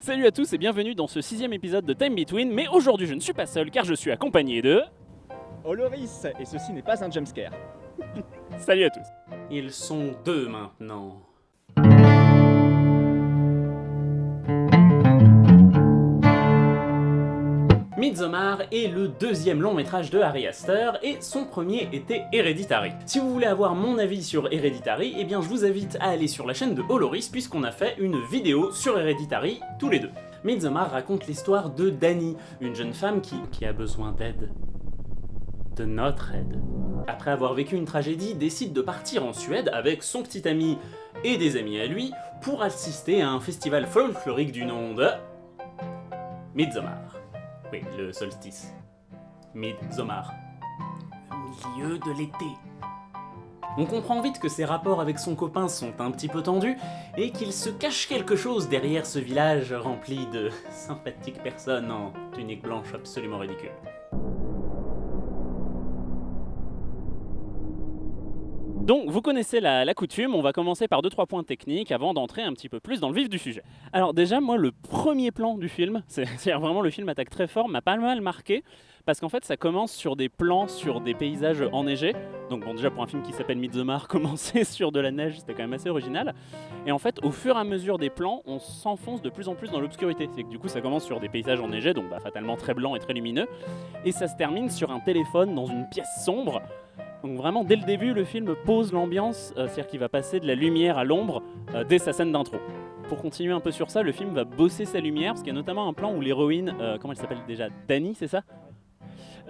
Salut à tous et bienvenue dans ce sixième épisode de Time Between, mais aujourd'hui je ne suis pas seul car je suis accompagné de... Oloris, et ceci n'est pas un jumpscare. Salut à tous Ils sont deux maintenant. Midsommar est le deuxième long métrage de Harry Astor et son premier était Hereditary. Si vous voulez avoir mon avis sur Hereditary, eh bien je vous invite à aller sur la chaîne de Holoris puisqu'on a fait une vidéo sur Hereditary tous les deux. Midsommar raconte l'histoire de Dani, une jeune femme qui, qui a besoin d'aide. De notre aide. Après avoir vécu une tragédie, décide de partir en Suède avec son petit ami et des amis à lui pour assister à un festival folklorique du nom de... Midsommar. Oui, le solstice. Midsommar. Le milieu de l'été. On comprend vite que ses rapports avec son copain sont un petit peu tendus, et qu'il se cache quelque chose derrière ce village rempli de sympathiques personnes en tunique blanche absolument ridicule. Donc vous connaissez la, coutume, on va commencer par 2-3 points techniques avant d'entrer un petit peu plus dans le vif du sujet. Alors déjà moi le premier plan du film, c'est c'est-à-dire vraiment le film attaque très fort, m'a pas mal marqué, parce qu'en fait ça commence sur des plans sur des paysages enneigés, donc bon déjà pour un film qui s'appelle Midsommar, commencer sur de la neige c'était quand même assez original, et en fait au fur et à mesure des plans on s'enfonce de plus en plus dans l'obscurité, c'est que du coup ça commence sur des paysages enneigés, donc bah, fatalement très blancs et très lumineux, et ça se termine sur un téléphone dans une pièce sombre, donc vraiment, dès le début, le film pose l'ambiance, euh, c'est-à-dire qu'il va passer de la lumière à l'ombre euh, dès sa scène d'intro. Pour continuer un peu sur ça, le film va bosser sa lumière, parce qu'il y a notamment un plan où l'héroïne, euh, comment elle s'appelle déjà? Dani, c'est ça?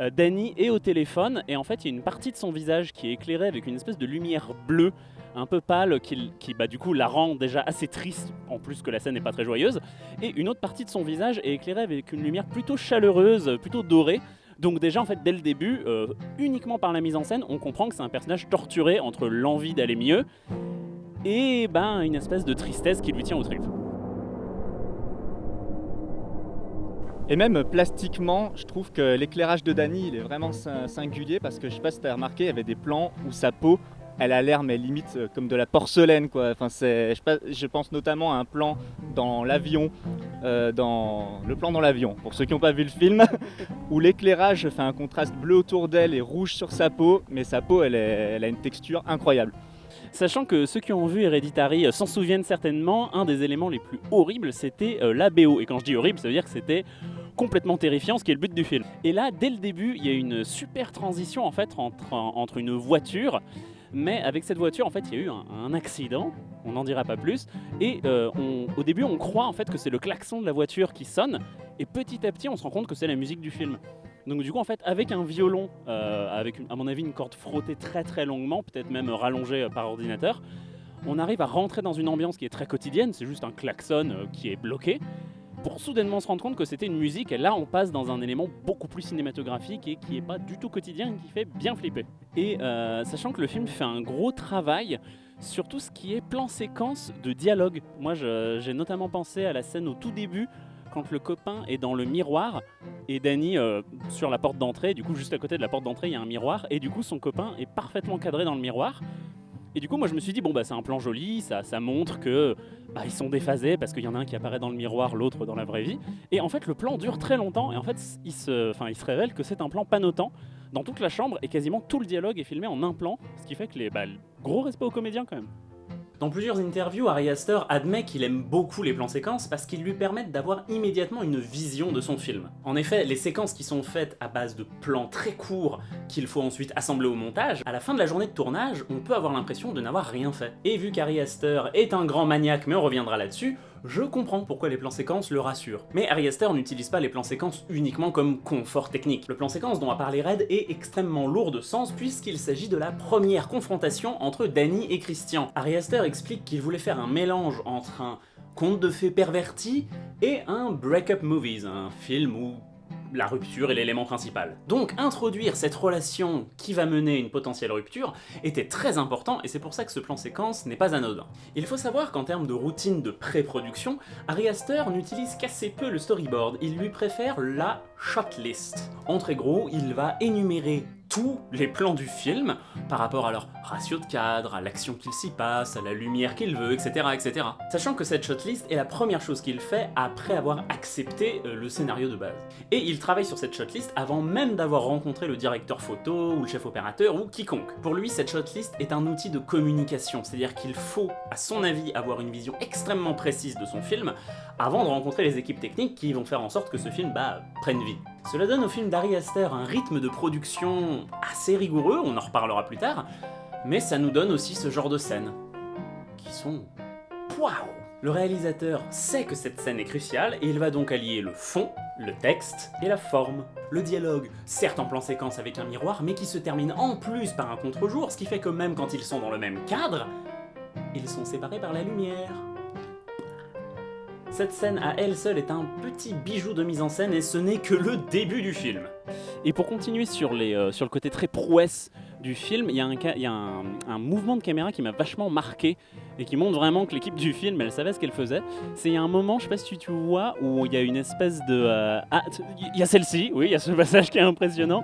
Euh, Dani est au téléphone, et en fait, il y a une partie de son visage qui est éclairée avec une espèce de lumière bleue, un peu pâle, qui, bah, du coup la rend déjà assez triste, en plus que la scène n'est pas très joyeuse. Et une autre partie de son visage est éclairée avec une lumière plutôt chaleureuse, plutôt dorée, donc déjà en fait dès le début, euh, uniquement par la mise en scène, on comprend que c'est un personnage torturé entre l'envie d'aller mieux et ben une espèce de tristesse qui lui tient aux tripes. Et même plastiquement, je trouve que l'éclairage de Dany, il est vraiment sin- singulier parce que je sais pas si t'as remarqué, il y avait des plans où sa peau, elle a l'air mais limite euh, comme de la porcelaine quoi. Enfin c'est, je, pense notamment à un plan dans l'avion, euh, dans le plan dans l'avion. Pour ceux qui n'ont pas vu le film, où l'éclairage fait un contraste bleu autour d'elle et rouge sur sa peau, mais sa peau, elle, a une texture incroyable. Sachant que ceux qui ont vu Hereditary euh, s'en souviennent certainement, un des éléments les plus horribles c'était la BO. Et quand je dis horrible, ça veut dire que c'était complètement terrifiant, ce qui est le but du film. Et là, dès le début, il y a une super transition en fait entre, une voiture, mais avec cette voiture, en fait, il y a eu un, accident, on n'en dira pas plus, et euh, au début, on croit en fait que c'est le klaxon de la voiture qui sonne, et petit à petit, on se rend compte que c'est la musique du film. Donc du coup, en fait, avec un violon, euh, avec à mon avis une corde frottée très très longuement, peut-être même rallongée euh, par ordinateur, on arrive à rentrer dans une ambiance qui est très quotidienne, c'est juste un klaxon qui est bloqué, pour soudainement se rendre compte que c'était une musique, et là on passe dans un élément beaucoup plus cinématographique et qui est pas du tout quotidien, et qui fait bien flipper. Et euh, sachant que le film fait un gros travail sur tout ce qui est plan-séquence de dialogue. Moi j'ai notamment pensé à la scène au tout début, quand le copain est dans le miroir, et Danny euh, sur la porte d'entrée, du coup juste à côté de la porte d'entrée il y a un miroir, et du coup son copain est parfaitement cadré dans le miroir. Et du coup moi je me suis dit bon bah c'est un plan joli, ça, ça montre que bah, ils sont déphasés parce qu'il y en a un qui apparaît dans le miroir, l'autre dans la vraie vie. Et en fait le plan dure très longtemps et en fait il se, il se révèle que c'est un plan panotant dans toute la chambre et quasiment tout le dialogue est filmé en un plan, ce qui fait que les bah, gros respect aux comédiens quand même. Dans plusieurs interviews, Ari Aster admet qu'il aime beaucoup les plans séquences parce qu'ils lui permettent d'avoir immédiatement une vision de son film. En effet, les séquences qui sont faites à base de plans très courts qu'il faut ensuite assembler au montage, à la fin de la journée de tournage, on peut avoir l'impression de n'avoir rien fait. Et vu qu'Ari Aster est un grand maniaque, mais on reviendra là-dessus, je comprends pourquoi les plans séquences le rassurent. Mais Ari Aster n'utilise pas les plans séquences uniquement comme confort technique. Le plan séquence dont a parlé Red est extrêmement lourd de sens puisqu'il s'agit de la première confrontation entre Danny et Christian. Ari Aster explique qu'il voulait faire un mélange entre un conte de fées perverti et un break-up movies, un film où la rupture est l'élément principal. Donc introduire cette relation qui va mener à une potentielle rupture était très important et c'est pour ça que ce plan séquence n'est pas anodin. Il faut savoir qu'en termes de routine de pré-production, Ari Aster n'utilise qu'assez peu le storyboard, il lui préfère la shotlist. En très gros, il va énumérer tous les plans du film par rapport à leur ratio de cadre, à l'action qu'il s'y passe, à la lumière qu'il veut, etc., etc. Sachant que cette shotlist est la première chose qu'il fait après avoir accepté euh, le scénario de base. Et il travaille sur cette shotlist avant même d'avoir rencontré le directeur photo, ou le chef opérateur, ou quiconque. Pour lui, cette shotlist est un outil de communication, c'est-à-dire qu'il faut, à son avis, avoir une vision extrêmement précise de son film avant de rencontrer les équipes techniques qui vont faire en sorte que ce film, bah, prenne vie. Cela donne au film d'Ari Aster un rythme de production assez rigoureux, on en reparlera plus tard, mais ça nous donne aussi ce genre de scènes, qui sont... Waouh Le réalisateur sait que cette scène est cruciale, et il va donc allier le fond, le texte et la forme. Le dialogue, certes en plan séquence avec un miroir, mais qui se termine en plus par un contre-jour, ce qui fait que même quand ils sont dans le même cadre, ils sont séparés par la lumière. Cette scène à elle seule est un petit bijou de mise en scène et ce n'est que le début du film. Et pour continuer sur, les, euh, le côté très prouesse du film, il y a, un, mouvement de caméra qui m'a vachement marqué et qui montre vraiment que l'équipe du film, elle savait ce qu'elle faisait. C'est un moment, je sais pas si tu vois, où il y a une espèce de... euh, ah, il y a celle-ci, oui, il y a ce passage qui est impressionnant,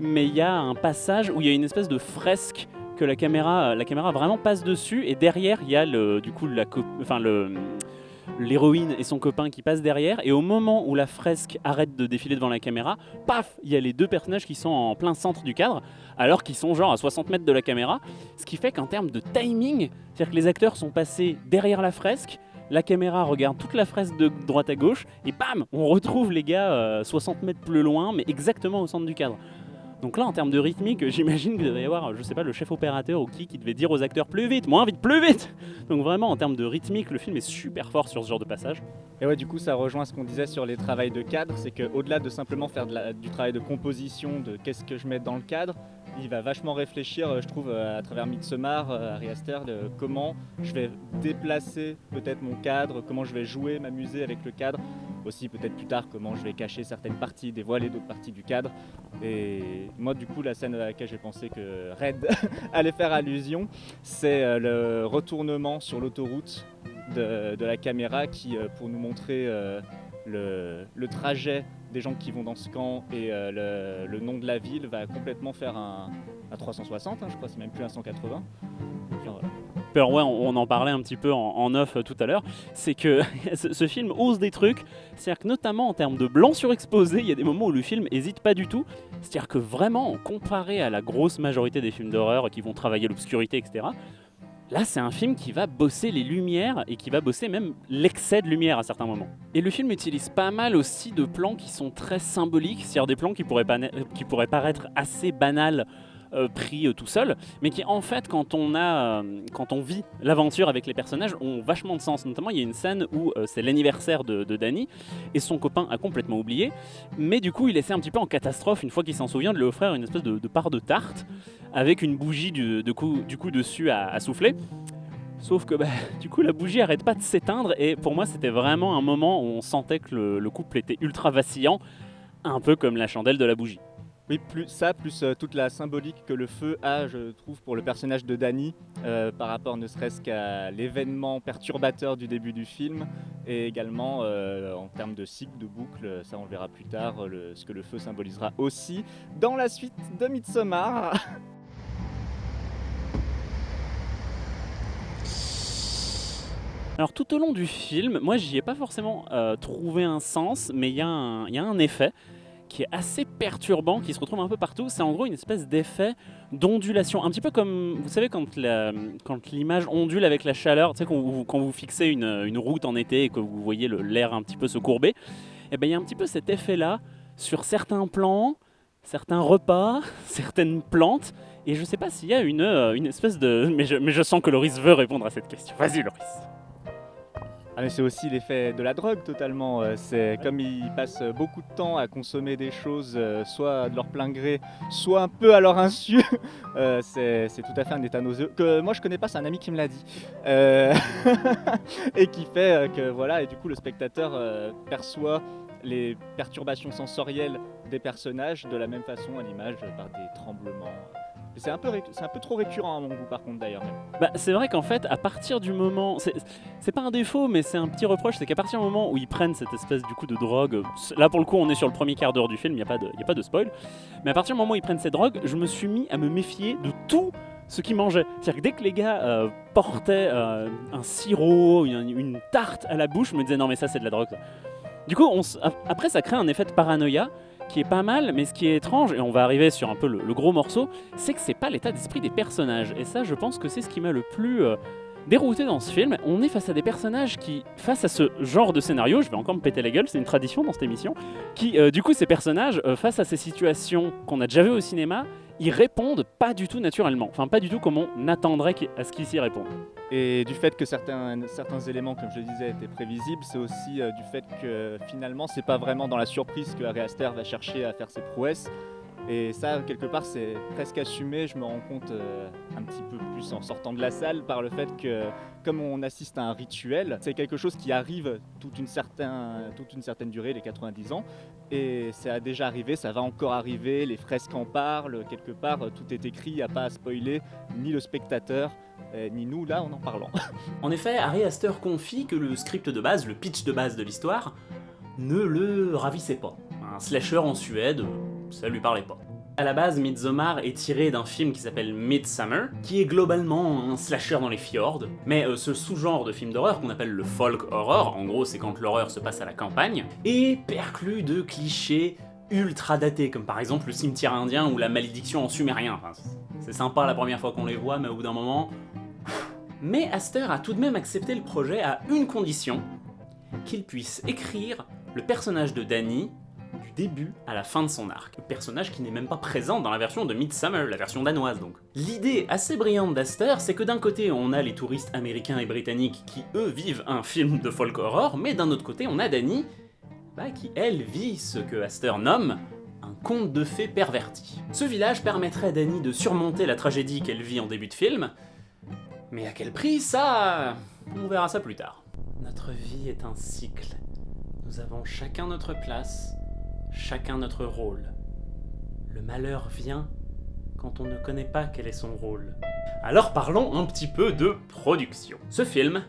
mais il y a un passage où il y a une espèce de fresque que la caméra, la caméra vraiment passe dessus et derrière il y a le, du coup la, enfin le l'héroïne et son copain qui passent derrière, et au moment où la fresque arrête de défiler devant la caméra, paf, il y a les deux personnages qui sont en plein centre du cadre, alors qu'ils sont genre à 60 mètres de la caméra, ce qui fait qu'en termes de timing, c'est-à-dire que les acteurs sont passés derrière la fresque, la caméra regarde toute la fresque de droite à gauche, et bam, on retrouve les gars euh, 60 mètres plus loin, mais exactement au centre du cadre. Donc là, en termes de rythmique, j'imagine qu'il devait y avoir, je sais pas, le chef opérateur ou qui qui devait dire aux acteurs plus vite, moins vite, plus vite Donc vraiment, en termes de rythmique, le film est super fort sur ce genre de passage. Et ouais, du coup, ça rejoint ce qu'on disait sur les travails de cadre, c'est qu'au-delà de simplement faire du travail de composition, de qu'est-ce que je mets dans le cadre, il va vachement réfléchir, euh, je trouve, euh, à travers Midsommar, euh, Ari Aster, de comment je vais déplacer peut-être mon cadre, comment je vais jouer, m'amuser avec le cadre, aussi peut-être plus tard comment je vais cacher certaines parties, dévoiler d'autres parties du cadre. Et moi, du coup, la scène à laquelle j'ai pensé que Red allait faire allusion, c'est euh, le retournement sur l'autoroute de, la caméra qui, euh, pour nous montrer euh, le, trajet des gens qui vont dans ce camp et euh, le, nom de la ville, va complètement faire un, un 360, hein, je crois, c'est même plus un 180. Genre, voilà. Alors ouais, on, en parlait un petit peu en, off euh, tout à l'heure, c'est que ce, ce film ose des trucs, c'est-à-dire que notamment en termes de blanc surexposé, il y a des moments où le film hésite pas du tout, c'est-à-dire que vraiment, comparé à la grosse majorité des films d'horreur qui vont travailler l'obscurité, etc., là c'est un film qui va bosser les lumières et qui va bosser même l'excès de lumière à certains moments. Et le film utilise pas mal aussi de plans qui sont très symboliques, c'est-à-dire des plans qui pourraient, paraître assez banals pris euh, tout seul, mais qui en fait quand on a euh, quand on vit l'aventure avec les personnages ont vachement de sens. Notamment il y a une scène où euh, c'est l'anniversaire de, Danny et son copain a complètement oublié, mais du coup il essaie un petit peu en catastrophe une fois qu'il s'en souvient de lui offrir une espèce de, part de tarte avec une bougie du, coup, dessus à, souffler. Sauf que bah, du coup la bougie arrête pas de s'éteindre et pour moi c'était vraiment un moment où on sentait que le couple était ultra vacillant, un peu comme la chandelle de la bougie. Oui, plus ça, plus euh, toute la symbolique que le feu a, je trouve, pour le personnage de Danny, euh, par rapport ne serait-ce qu'à l'événement perturbateur du début du film, et également euh, en termes de cycle, de boucle, ça on le verra plus tard, ce que le feu symbolisera aussi dans la suite de Midsommar. Alors tout au long du film, moi j'y ai pas forcément trouvé un sens, mais il y a un effet qui est assez perturbant, qui se retrouve un peu partout. C'est en gros une espèce d'effet d'ondulation, un petit peu comme, vous savez, quand l'image ondule avec la chaleur, quand vous, fixez une, route en été et que vous voyez l'air un petit peu se courber, et ben il y a un petit peu cet effet-là sur certains plans, certains repas, certaines plantes, et je sais pas s'il y a une, euh, une espèce de... Mais je, mais je sens que Loris veut répondre à cette question. Vas-y Loris. Ah, mais c'est aussi l'effet de la drogue totalement. euh, C'est comme ils passent beaucoup de temps à consommer des choses, euh, soit de leur plein gré, soit un peu à leur insu. Euh, c'est tout à fait un état nauséeux que moi je connais pas. C'est un ami qui me l'a dit et qui fait que voilà. Et du coup le spectateur perçoit les perturbations sensorielles des personnages de la même façon à l'image par des tremblements, C'est un, peu un peu trop récurrent à mon goût par contre d'ailleurs. Bah, c'est vrai qu'en fait, à partir du moment... C'est pas un défaut, mais c'est un petit reproche, c'est qu'à partir du moment où ils prennent cette espèce du coup de drogue... Là pour le coup, on est sur le premier quart d'heure du film, il n'y a, pas de, a pas de spoil. Mais à partir du moment où ils prennent cette drogue, je me suis mis à me méfier de tout ce qu'ils mangeaient. C'est-à-dire que dès que les gars euh, portaient euh, un sirop, une, tarte à la bouche, je me disais non mais ça c'est de la drogue. Du coup, on après ça crée un effet de paranoïa qui est pas mal, mais ce qui est étrange, et on va arriver sur un peu le, gros morceau, c'est que c'est pas l'état d'esprit des personnages. Et ça, je pense que c'est ce qui m'a le plus euh, dérouté dans ce film. On est face à des personnages qui, face à ce genre de scénario, je vais encore me péter la gueule, c'est une tradition dans cette émission, qui, euh, du coup, ces personnages, euh, face à ces situations qu'on a déjà vues au cinéma, ils répondent pas du tout naturellement. Enfin, pas du tout comme on attendrait à ce qu'ils s'y répondent. Et du fait que certains, éléments, comme je le disais, étaient prévisibles, c'est aussi euh, du fait que finalement, c'est pas vraiment dans la surprise que Harry Aster va chercher à faire ses prouesses. Et ça, quelque part, c'est presque assumé. Je me rends compte euh, un petit peu plus en sortant de la salle par le fait que, comme on assiste à un rituel, c'est quelque chose qui arrive toute une, une certaine durée, les 90 ans. Et ça a déjà arrivé, ça va encore arriver. Les fresques en parlent. Quelque part, tout est écrit, il n'y a pas à spoiler ni le spectateur. Euh, ni nous là en en parlant. en effet, Harry Astor confie que le script de base, le pitch de base de l'histoire, ne le ravissait pas. Un slasher en Suède, ça lui parlait pas. À la base, Midsommar est tiré d'un film qui s'appelle Midsummer, qui est globalement un slasher dans les fjords, mais euh, ce sous-genre de film d'horreur qu'on appelle le folk horror, en gros c'est quand l'horreur se passe à la campagne, est perclus de clichés ultra datés, comme par exemple le cimetière indien ou la malédiction en sumérien. c'est sympa la première fois qu'on les voit, mais au bout d'un moment... Mais Aster a tout de même accepté le projet à une condition, qu'il puisse écrire le personnage de Danny début à la fin de son arc. Personnage qui n'est même pas présent dans la version de Midsummer, la version danoise donc. L'idée assez brillante d'Aster, c'est que d'un côté on a les touristes américains et britanniques qui eux vivent un film de folk horror, mais d'un autre côté on a Dani, bah, qui elle vit ce que Aster nomme un conte de fées perverti. Ce village permettrait à Dani de surmonter la tragédie qu'elle vit en début de film, mais à quel prix ça... on verra ça plus tard. Notre vie est un cycle. Nous avons chacun notre place, chacun notre rôle. Le malheur vient quand on ne connaît pas quel est son rôle. Alors parlons un petit peu de production. Ce film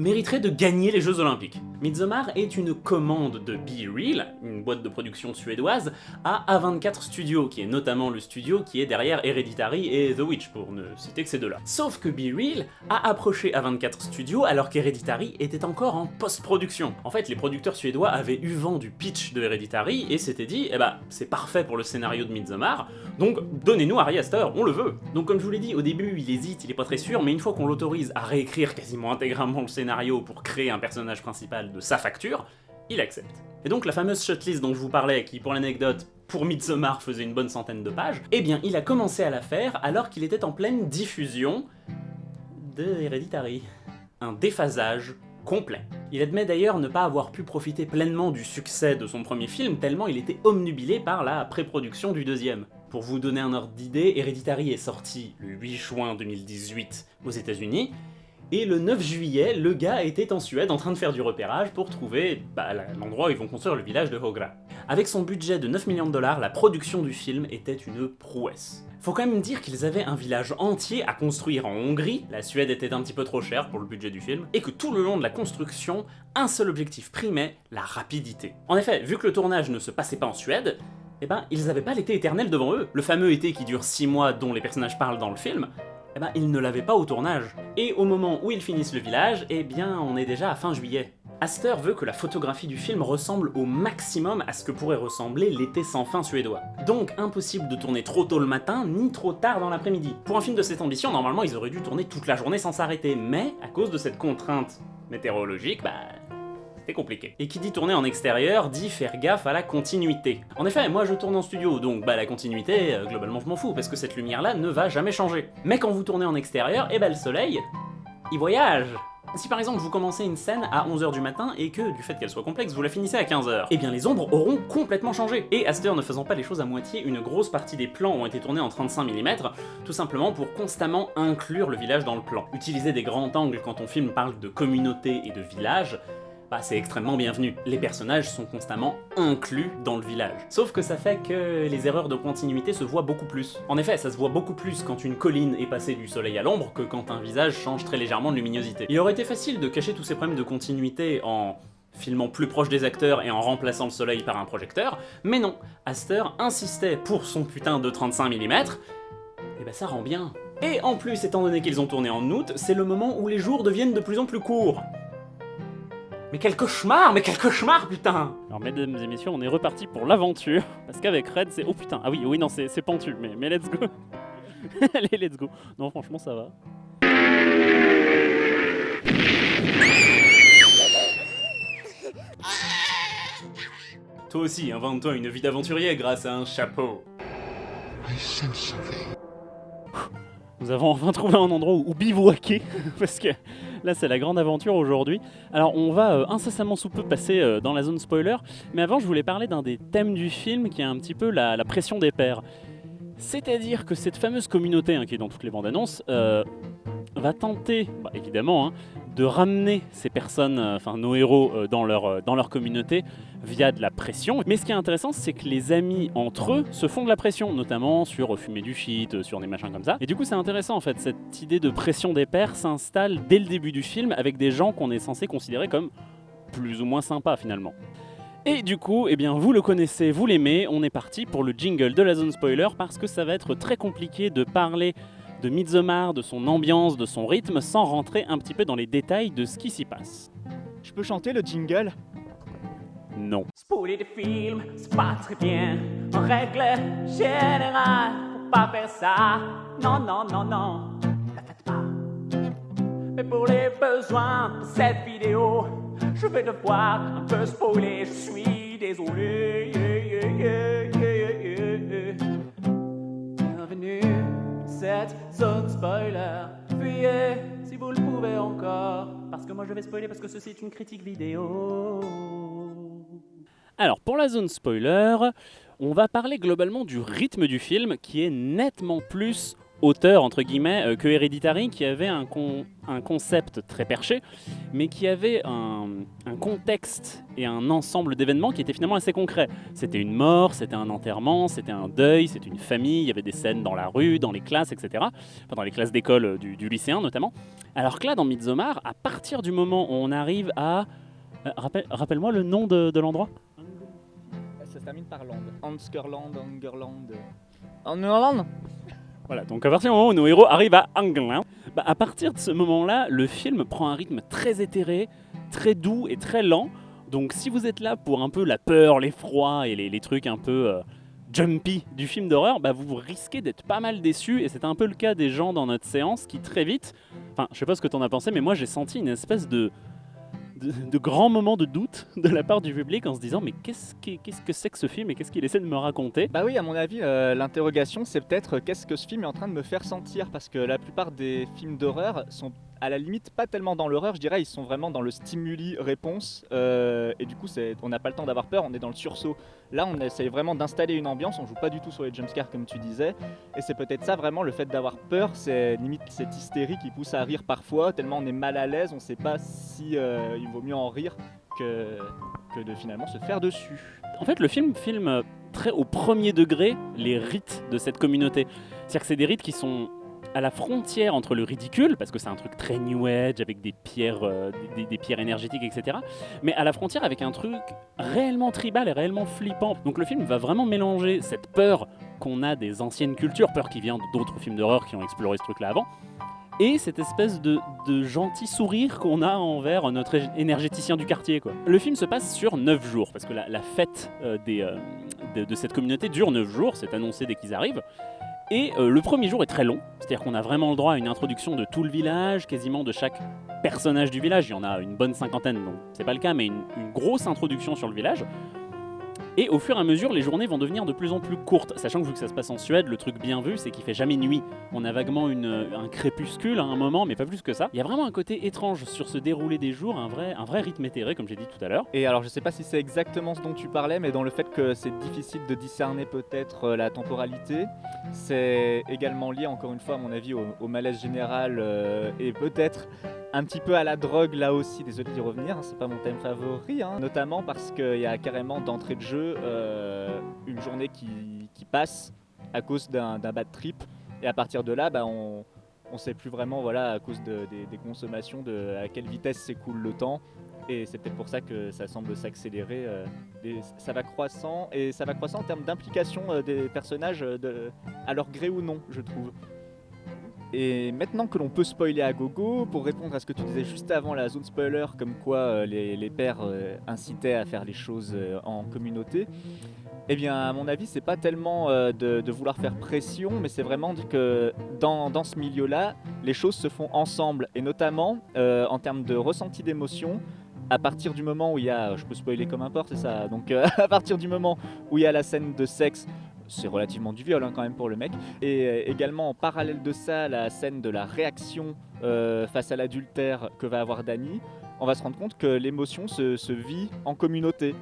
mériterait de gagner les Jeux Olympiques. Midsommar est une commande de Be Real, une boîte de production suédoise, à A24 Studios, qui est notamment le studio qui est derrière Hereditary et The Witch, pour ne citer que ces deux-là. Sauf que Be Real a approché A24 Studios alors qu'Hereditary était encore en post-production. En fait, les producteurs suédois avaient eu vent du pitch de Hereditary et s'étaient dit, eh bah, c'est parfait pour le scénario de Midsommar, donc donnez-nous Ari Aster, on le veut Donc comme je vous l'ai dit, au début, il hésite, il est pas très sûr, mais une fois qu'on l'autorise à réécrire quasiment intégralement le scénario pour créer un personnage principal de sa facture, il accepte. Et donc la fameuse shotlist dont je vous parlais, qui pour l'anecdote, pour Midsommar faisait une bonne centaine de pages, eh bien il a commencé à la faire alors qu'il était en pleine diffusion de Hereditary. Un déphasage complet. Il admet d'ailleurs ne pas avoir pu profiter pleinement du succès de son premier film, tellement il était omnubilé par la pré-production du deuxième. Pour vous donner un ordre d'idée, Hereditary est sorti le 8 juin 2018 aux états unis et le 9 juillet, le gars était en Suède en train de faire du repérage pour trouver bah, l'endroit où ils vont construire le village de Hogra. Avec son budget de 9 millions de dollars, la production du film était une prouesse. Faut quand même dire qu'ils avaient un village entier à construire en Hongrie, la Suède était un petit peu trop chère pour le budget du film, et que tout le long de la construction, un seul objectif primait, la rapidité. En effet, vu que le tournage ne se passait pas en Suède, eh ben, ils avaient pas l'été éternel devant eux. Le fameux été qui dure 6 mois dont les personnages parlent dans le film, eh ben, ils ne l'avaient pas au tournage. Et au moment où ils finissent le village, eh bien, on est déjà à fin juillet. Aster veut que la photographie du film ressemble au maximum à ce que pourrait ressembler l'été sans fin suédois. Donc impossible de tourner trop tôt le matin, ni trop tard dans l'après-midi. Pour un film de cette ambition, normalement ils auraient dû tourner toute la journée sans s'arrêter, mais à cause de cette contrainte météorologique, bah compliqué. Et qui dit tourner en extérieur dit faire gaffe à la continuité. En effet, moi je tourne en studio, donc bah la continuité, euh, globalement je m'en fous, parce que cette lumière-là ne va jamais changer. Mais quand vous tournez en extérieur, et eh bah le soleil, il voyage si par exemple vous commencez une scène à 11h du matin et que, du fait qu'elle soit complexe, vous la finissez à 15h, eh bien les ombres auront complètement changé. Et Aster ne faisant pas les choses à moitié, une grosse partie des plans ont été tournés en 35 mm, tout simplement pour constamment inclure le village dans le plan. Utiliser des grands angles quand on film parle de communauté et de village, bah c'est extrêmement bienvenu. Les personnages sont constamment inclus dans le village. Sauf que ça fait que les erreurs de continuité se voient beaucoup plus. En effet, ça se voit beaucoup plus quand une colline est passée du soleil à l'ombre que quand un visage change très légèrement de luminosité. Il aurait été facile de cacher tous ces problèmes de continuité en filmant plus proche des acteurs et en remplaçant le soleil par un projecteur, mais non, Aster insistait pour son putain de 35 mm, et bah ça rend bien. Et en plus, étant donné qu'ils ont tourné en août, c'est le moment où les jours deviennent de plus en plus courts. Mais quel cauchemar Mais quel cauchemar, putain. Alors mesdames et messieurs, on est reparti pour l'aventure, parce qu'avec Red c'est... Oh putain, ah oui, oui non, c'est c'est pentu, mais, mais let's go. Allez, let's go. Non, franchement, ça va. Toi aussi, invente-toi une vie d'aventurier grâce à un chapeau. Nous avons enfin trouvé un endroit où, où bivouaquer, parce que là c'est la grande aventure aujourd'hui. Alors on va euh, incessamment sous peu passer euh, dans la zone spoiler, mais avant je voulais parler d'un des thèmes du film qui est un petit peu la, pression des pairs. C'est-à-dire que cette fameuse communauté hein, qui est dans toutes les bandes annonces euh, va tenter, bah, évidemment, hein, de ramener ces personnes, euh, enfin nos héros, euh, dans, leur, euh, dans leur communauté via de la pression. Mais ce qui est intéressant, c'est que les amis entre eux se font de la pression, notamment sur fumer du shit, sur des machins comme ça. Et du coup, c'est intéressant en fait, cette idée de pression des pairs s'installe dès le début du film avec des gens qu'on est censé considérer comme plus ou moins sympas finalement. Et du coup, eh bien, vous le connaissez, vous l'aimez, on est parti pour le jingle de la zone spoiler parce que ça va être très compliqué de parler de Midsommar, de son ambiance, de son rythme, sans rentrer un petit peu dans les détails de ce qui s'y passe. Je peux chanter le jingle? Non. Spoiler des films, c'est pas très bien. En règle générale, faut pas faire ça. Non, non, non, non, ne le faites pas. Mais pour les besoins de cette vidéo, je vais devoir un peu spoiler. Je suis désolé. Yeah, yeah, yeah, cette zone spoiler. Fuyez si vous le pouvez encore. Parce que moi je vais spoiler parce que ceci est une critique vidéo. Alors, pour la zone spoiler, on va parler globalement du rythme du film qui est nettement plus auteur entre guillemets euh, que Hereditary qui avait un, un concept très perché mais qui avait un, un contexte et un ensemble d'événements qui étaient finalement assez concrets. C'était une mort, c'était un enterrement, c'était un deuil, c'était une famille, il y avait des scènes dans la rue, dans les classes, etc. Enfin, dans les classes d'école euh, du, du lycéen notamment. Alors que là, dans Midsommar, à partir du moment où on arrive à... euh, rappelle- Rappelle-moi le nom de, de l'endroit Ça se termine par land. Anskerland, Angerland. Angerland? Voilà, donc à partir du moment où nos héros arrivent à Anglin, bah, à partir de ce moment-là, le film prend un rythme très éthéré, très doux et très lent. Donc si vous êtes là pour un peu la peur, l'effroi et les, trucs un peu euh, jumpy du film d'horreur, bah, vous risquez d'être pas mal déçus. Et c'est un peu le cas des gens dans notre séance qui très vite, enfin je sais pas ce que t'en as pensé, mais moi j'ai senti une espèce de, de, de grand moment de doute de la part du public en se disant mais qu'est-ce que c'est que ce film et qu'est-ce qu'il essaie de me raconter? Bah oui, à mon avis, euh, l'interrogation, c'est peut-être euh, qu'est-ce que ce film est en train de me faire sentir? Parce que la plupart des films d'horreur sont à la limite pas tellement dans l'horreur, je dirais, ils sont vraiment dans le stimuli-réponse. euh, et du coup, on n'a pas le temps d'avoir peur, on est dans le sursaut. Là, on essaye vraiment d'installer une ambiance, on joue pas du tout sur les jumpscares comme tu disais. Et c'est peut-être ça vraiment, le fait d'avoir peur, c'est limite cette hystérie qui pousse à rire parfois, tellement on est mal à l'aise, on sait pas si euh, il vaut mieux en rire que, que de finalement se faire dessus. En fait, le film filme très au premier degré les rites de cette communauté. C'est-à-dire que c'est des rites qui sont à la frontière entre le ridicule, parce que c'est un truc très new age avec des pierres, euh, des, pierres énergétiques, etc. Mais à la frontière avec un truc réellement tribal et réellement flippant. Donc le film va vraiment mélanger cette peur qu'on a des anciennes cultures, peur qui vient d'autres films d'horreur qui ont exploré ce truc-là avant, et cette espèce de, gentil sourire qu'on a envers notre énergéticien du quartier. Le film se passe sur 9 jours, parce que la, fête euh, euh, de, de cette communauté dure 9 jours, c'est annoncé dès qu'ils arrivent. Et euh, le premier jour est très long, c'est-à-dire qu'on a vraiment le droit à une introduction de tout le village, quasiment de chaque personnage du village. Il y en a une bonne cinquantaine, donc c'est pas le cas, mais une, une grosse introduction sur le village. Et au fur et à mesure, les journées vont devenir de plus en plus courtes, sachant que vu que ça se passe en Suède, le truc bien vu, c'est qu'il fait jamais nuit. On a vaguement un crépuscule à un moment, mais pas plus que ça. Il y a vraiment un côté étrange sur ce déroulé des jours, un vrai, rythme éthéré, comme j'ai dit tout à l'heure. Et alors je sais pas si c'est exactement ce dont tu parlais, mais dans le fait que c'est difficile de discerner peut-être euh, la temporalité, c'est également lié encore une fois à mon avis au, au malaise général euh, et peut-être un petit peu à la drogue là aussi, désolé d'y revenir, hein, c'est pas mon thème favori, hein. notamment parce qu'il y a carrément d'entrée de jeu euh, une journée qui, passe à cause d'un bad trip, et à partir de là, bah, on ne sait plus vraiment, voilà, à cause de- des, consommations, de à quelle vitesse s'écoule le temps, et c'est peut-être pour ça que ça semble s'accélérer, euh, ça va croissant, et ça va croissant en termes d'implication euh, des personnages à leur gré ou non, je trouve. Et maintenant que l'on peut spoiler à gogo, pour répondre à ce que tu disais juste avant la zone spoiler, comme quoi euh, les, pères euh, incitaient à faire les choses euh, en communauté, eh bien à mon avis c'est pas tellement de, vouloir faire pression, mais c'est vraiment que dans, dans ce milieu-là, les choses se font ensemble, et notamment en termes de ressenti d'émotion, à partir du moment où il y a, je peux spoiler comme importe, c'est ça, donc à partir du moment où il y a la scène de sexe, c'est relativement du viol hein, quand même pour le mec, et euh, également en parallèle de ça, la scène de la réaction euh, face à l'adultère que va avoir Dany, on va se rendre compte que l'émotion se, vit en communauté.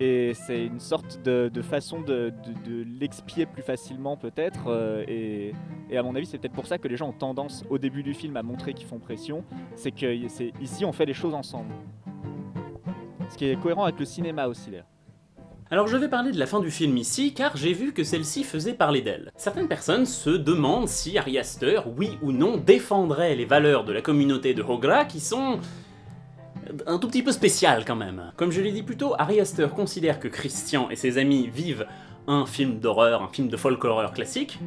Et c'est une sorte de, façon de, l'expier plus facilement peut-être. euh, et, et à mon avis, c'est peut-être pour ça que les gens ont tendance au début du film à montrer qu'ils font pression. C'est que ici, on fait les choses ensemble. Ce qui est cohérent avec le cinéma aussi d'ailleurs. Alors je vais parler de la fin du film ici, car j'ai vu que celle-ci faisait parler d'elle. Certaines personnes se demandent si Ari Aster, oui ou non, défendrait les valeurs de la communauté de Hogra qui sont un tout petit peu spéciales quand même. Comme je l'ai dit plus tôt, Ari Aster considère que Christian et ses amis vivent un film d'horreur, un film de folk horreur classique,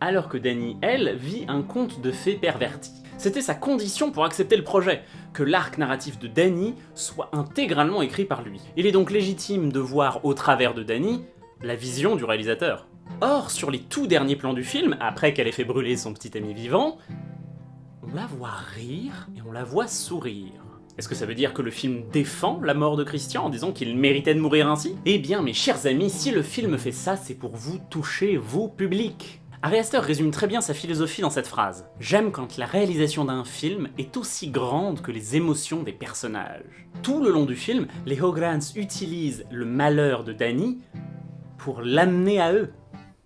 alors que Danny, elle, vit un conte de fées perverti. C'était sa condition pour accepter le projet, que l'arc narratif de Danny soit intégralement écrit par lui. Il est donc légitime de voir au travers de Danny la vision du réalisateur. Or, sur les tout derniers plans du film, après qu'elle ait fait brûler son petit ami vivant, on la voit rire et on la voit sourire. Est-ce que ça veut dire que le film défend la mort de Christian en disant qu'il méritait de mourir ainsi? Eh bien, mes chers amis, si le film fait ça, c'est pour vous toucher, vous, public. Ari Aster résume très bien sa philosophie dans cette phrase. J'aime quand la réalisation d'un film est aussi grande que les émotions des personnages. Tout le long du film, les Hograns utilisent le malheur de Danny pour l'amener à eux.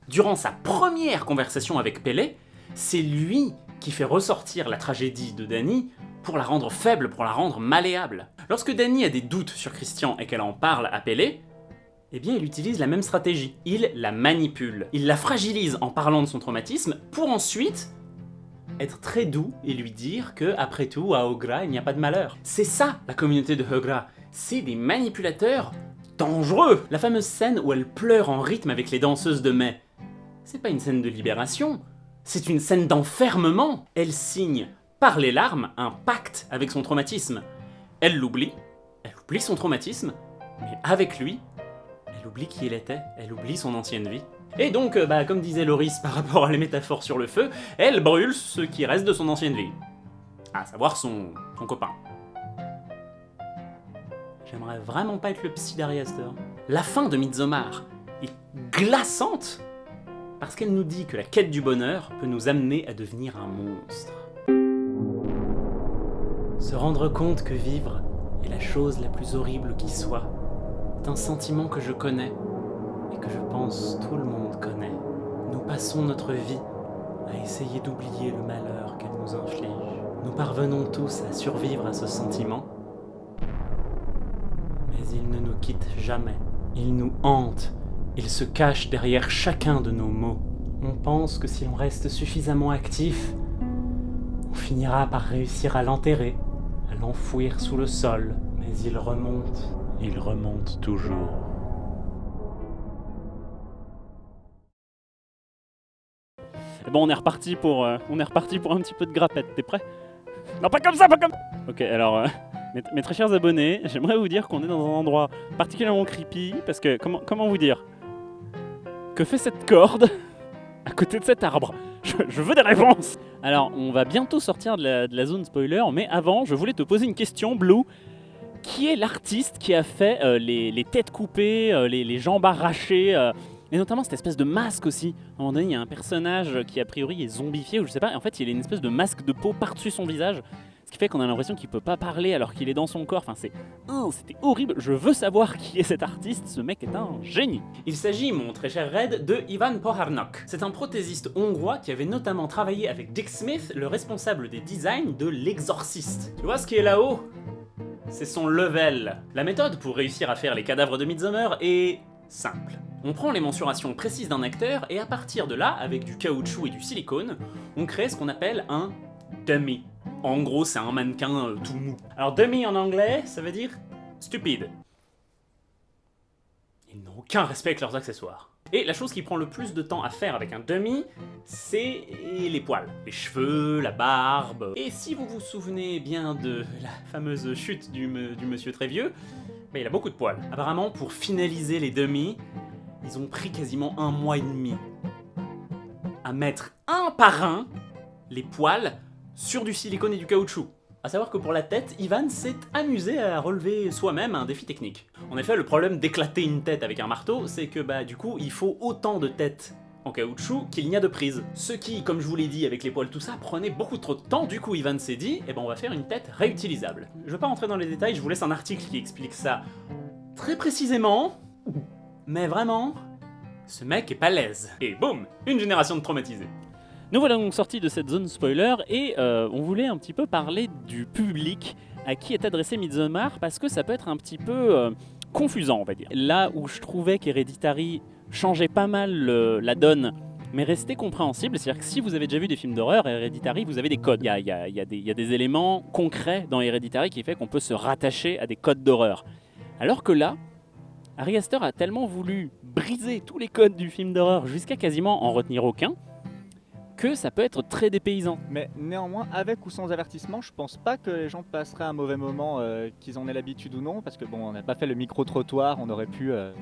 Durant sa première conversation avec Pele, c'est lui qui fait ressortir la tragédie de Danny pour la rendre faible, pour la rendre malléable. Lorsque Danny a des doutes sur Christian et qu'elle en parle à Pele, eh bien il utilise la même stratégie. Il la manipule. Il la fragilise en parlant de son traumatisme pour ensuite être très doux et lui dire que, après tout, à Ogra, il n'y a pas de malheur. C'est ça, la communauté de Ogra. C'est des manipulateurs dangereux. La fameuse scène où elle pleure en rythme avec les danseuses de mai, c'est pas une scène de libération, c'est une scène d'enfermement. Elle signe, par les larmes, un pacte avec son traumatisme. Elle l'oublie, elle oublie son traumatisme, mais avec lui, elle oublie qui elle était, elle oublie son ancienne vie. Et donc, euh, bah, comme disait Loris par rapport à les métaphores sur le feu, elle brûle ce qui reste de son ancienne vie. À savoir son, son copain. J'aimerais vraiment pas être le psy. La fin de Midsommar est glaçante parce qu'elle nous dit que la quête du bonheur peut nous amener à devenir un monstre. Se rendre compte que vivre est la chose la plus horrible qui soit un sentiment que je connais et que je pense tout le monde connaît. Nous passons notre vie à essayer d'oublier le malheur qu'elle nous inflige. Nous parvenons tous à survivre à ce sentiment, mais il ne nous quitte jamais. Il nous hante, il se cache derrière chacun de nos mots. On pense que si l'on reste suffisamment actif, on finira par réussir à l'enterrer, à l'enfouir sous le sol, mais il remonte, il remonte toujours. Bon, on est reparti pour, euh, on est reparti pour un petit peu de grappette. T'es prêt? Non, pas comme ça, pas comme. Ok, alors, euh, mes, très chers abonnés, j'aimerais vous dire qu'on est dans un endroit particulièrement creepy parce que comment, comment vous dire? Que fait cette corde à côté de cet arbre? Je, veux des réponses. Alors, on va bientôt sortir de la zone spoiler, mais avant, je voulais te poser une question, Blue. Qui est l'artiste qui a fait euh, les, têtes coupées, euh, les, jambes arrachées euh, et notamment cette espèce de masque aussi. À un moment donné, il y a un personnage qui a priori est zombifié ou je sais pas. Et en fait, il a une espèce de masque de peau par-dessus son visage. qui fait qu'on a l'impression qu'il peut pas parler alors qu'il est dans son corps. Enfin, c'est, c'était horrible. Je veux savoir qui est cet artiste. Ce mec est un génie. Il s'agit, mon très cher Red, de Ivan Poharnok. C'est un prothésiste hongrois qui avait notamment travaillé avec Dick Smith, le responsable des designs de L'Exorciste. Tu vois ce qui est là-haut? C'est son level. La méthode pour réussir à faire les cadavres de Midsommar est simple. On prend les mensurations précises d'un acteur et à partir de là, avec du caoutchouc et du silicone, on crée ce qu'on appelle un dummy. En gros, c'est un mannequin euh, tout mou. Alors dummy en anglais, ça veut dire stupide. Ils n'ont aucun respect avec leurs accessoires. Et la chose qui prend le plus de temps à faire avec un dummy, c'est les poils. Les cheveux, la barbe. Et si vous vous souvenez bien de la fameuse chute du, monsieur très vieux, il a beaucoup de poils. Apparemment, pour finaliser les dummies, ils ont pris quasiment un mois et demi à mettre un par un les poils sur du silicone et du caoutchouc. A savoir que pour la tête, Ivan s'est amusé à relever soi-même un défi technique. En effet, le problème d'éclater une tête avec un marteau, c'est que bah du coup, il faut autant de têtes en caoutchouc qu'il n'y a de prises. Ce qui, comme je vous l'ai dit avec les poils tout ça, prenait beaucoup trop de temps, du coup Ivan s'est dit, eh ben on va faire une tête réutilisable. Je vais pas rentrer dans les détails, je vous laisse un article qui explique ça très précisément, mais vraiment, ce mec est pas l'aise. Et boum, une génération de traumatisés. Nous voilà donc sortis de cette zone spoiler et euh, on voulait un petit peu parler du public à qui est adressé Midsommar parce que ça peut être un petit peu euh, confusant, on va dire. Là où je trouvais qu'Hereditary changeait pas mal la donne mais restait compréhensible, c'est-à-dire que si vous avez déjà vu des films d'horreur, Hereditary, vous avez des codes. Il y a, des- éléments concrets dans Hereditary qui fait qu'on peut se rattacher à des codes d'horreur. Alors que là, Ari Aster a tellement voulu briser tous les codes du film d'horreur jusqu'à quasiment en retenir aucun, que ça peut être très dépaysant. Mais néanmoins, avec ou sans avertissement, je pense pas que les gens passeraient un mauvais moment, euh, qu'ils en aient l'habitude ou non, parce que bon, on n'a pas fait le micro-trottoir, on aurait pu, euh,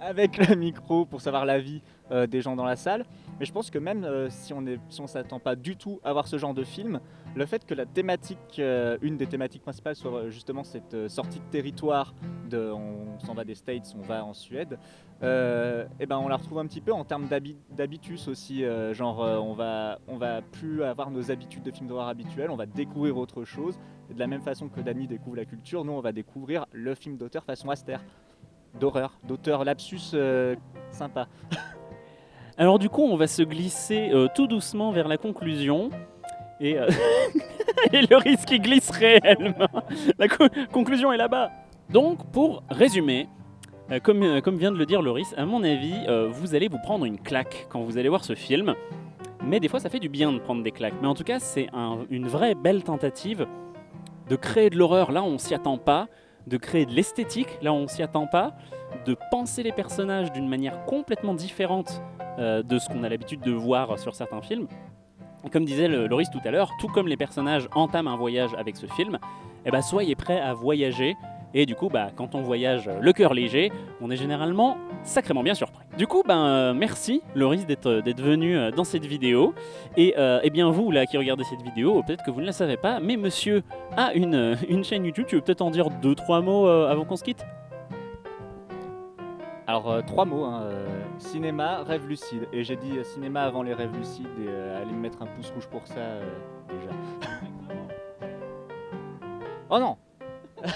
avec le micro, pour savoir l'avis euh, des gens dans la salle. Mais je pense que même euh, si on on s'attend pas du tout à voir ce genre de film, le fait que la thématique, euh, une des thématiques principales soit euh, justement cette euh, sortie de territoire, on s'en va des States, on va en Suède, et ben on la retrouve un petit peu en termes d'habi- d'habitus aussi, genre on va on va plus avoir nos habitudes de films d'horreur habituels, on va découvrir autre chose. Et de la même façon que Danny découvre la culture, nous on va découvrir le film d'auteur façon Aster, d'horreur, d'auteur lapsus sympa. Alors du coup, on va se glisser tout doucement vers la conclusion. Et, euh, et le risque qui glisse réellement. La co- conclusion est là-bas. Donc, pour résumer, euh, comme, euh, comme vient de le dire Loris, à mon avis, vous allez vous prendre une claque quand vous allez voir ce film. Mais des fois, ça fait du bien de prendre des claques. Mais en tout cas, c'est un- une vraie belle tentative de créer de l'horreur là où on s'y attend pas, de créer de l'esthétique là où on s'y attend pas, de penser les personnages d'une manière complètement différente de ce qu'on a l'habitude de voir sur certains films. Comme disait Loris tout à l'heure, tout comme les personnages entament un voyage avec ce film, eh ben, soyez prêts à voyager. Et du coup, bah, quand on voyage euh, le cœur léger, on est généralement sacrément bien surpris. Du coup, ben, euh, merci Loris d'être d'être venu euh, dans cette vidéo. Et euh, eh bien vous là qui regardez cette vidéo, peut-être que vous ne la savez pas, mais monsieur a une, euh, une chaîne YouTube. Tu veux peut-être en dire deux trois mots euh, avant qu'on se quitte? Alors euh, trois mots, hein, euh, cinéma, rêve lucide. Et j'ai dit euh, cinéma avant les rêves lucides et euh, allez me mettre un pouce rouge pour ça euh, déjà. oh non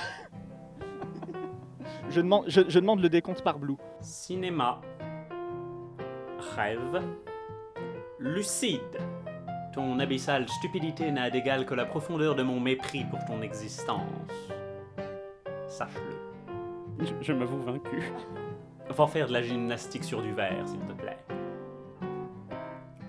je, demande, je, je demande le décompte par Blue. Cinéma. Rêve. Lucide. Ton abyssale stupidité n'a d'égal que la profondeur de mon mépris pour ton existence. Sache-le. Je, je m'avoue vaincu. Faire de la gymnastique sur du verre, s'il te plaît.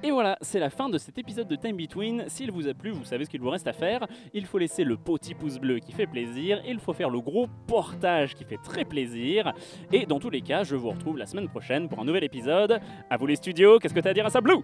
Et voilà, c'est la fin de cet épisode de Time Between. S'il vous a plu, vous savez ce qu'il vous reste à faire. Il faut laisser le petit pouce bleu qui fait plaisir. Il faut faire le gros portage qui fait très plaisir. Et dans tous les cas, je vous retrouve la semaine prochaine pour un nouvel épisode. À vous les studios, qu'est-ce que t'as à dire à ça, Blue